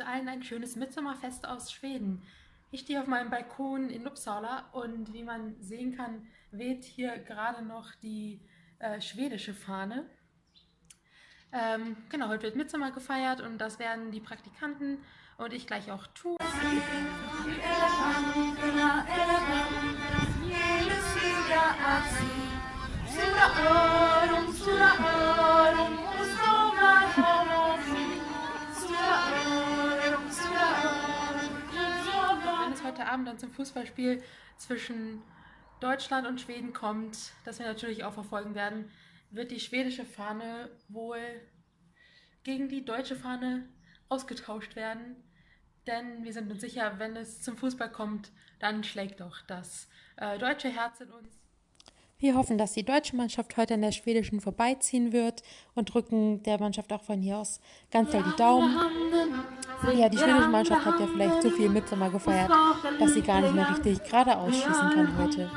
allen ein schönes Mitsommerfest aus Schweden. Ich stehe auf meinem Balkon in Uppsala und wie man sehen kann, weht hier gerade noch die äh, schwedische Fahne. Ähm, genau, heute wird Mitsommer gefeiert und das werden die Praktikanten und ich gleich auch tun. Heute Abend dann zum Fußballspiel zwischen Deutschland und Schweden kommt, das wir natürlich auch verfolgen werden, wird die schwedische Fahne wohl gegen die deutsche Fahne ausgetauscht werden. Denn wir sind uns sicher, wenn es zum Fußball kommt, dann schlägt doch das äh, deutsche Herz in uns. Wir hoffen, dass die deutsche Mannschaft heute an der schwedischen vorbeiziehen wird und drücken der Mannschaft auch von hier aus ganz doll die Daumen. Ja, die schwedische Mannschaft hat ja vielleicht zu viel Mitsommer gefeiert, dass sie gar nicht mehr richtig geradeaus schießen kann heute.